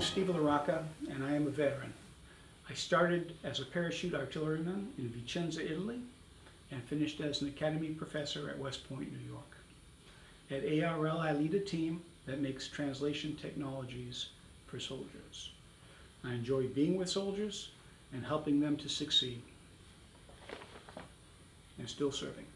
I'm Steve LaRocca, and I am a veteran. I started as a parachute artilleryman in Vicenza, Italy, and finished as an academy professor at West Point, New York. At ARL, I lead a team that makes translation technologies for soldiers. I enjoy being with soldiers and helping them to succeed. And still serving.